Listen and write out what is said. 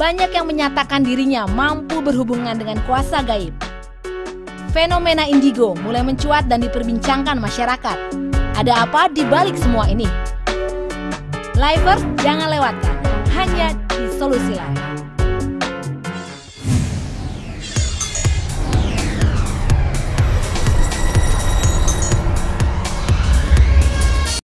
banyak yang menyatakan dirinya mampu berhubungan dengan kuasa gaib. Fenomena indigo mulai mencuat dan diperbincangkan masyarakat. Ada apa di balik semua ini? Livers jangan lewatkan hanya di Solusi Live.